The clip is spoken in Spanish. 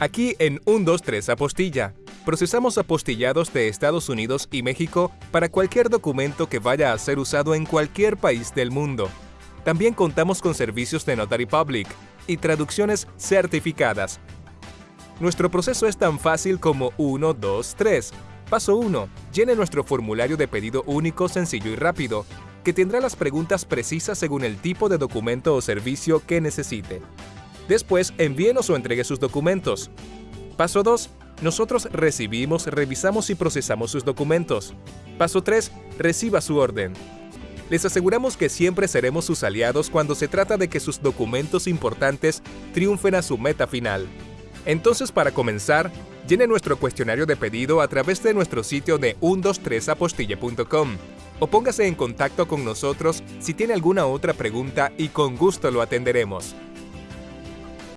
Aquí en 123 Apostilla, procesamos apostillados de Estados Unidos y México para cualquier documento que vaya a ser usado en cualquier país del mundo. También contamos con servicios de Notary Public y traducciones certificadas. Nuestro proceso es tan fácil como 1, 2, 3. Paso 1. Llene nuestro formulario de pedido único, sencillo y rápido, que tendrá las preguntas precisas según el tipo de documento o servicio que necesite. Después, envíenos o entregue sus documentos. Paso 2. Nosotros recibimos, revisamos y procesamos sus documentos. Paso 3. Reciba su orden. Les aseguramos que siempre seremos sus aliados cuando se trata de que sus documentos importantes triunfen a su meta final. Entonces, para comenzar, llene nuestro cuestionario de pedido a través de nuestro sitio de 123apostille.com o póngase en contacto con nosotros si tiene alguna otra pregunta y con gusto lo atenderemos.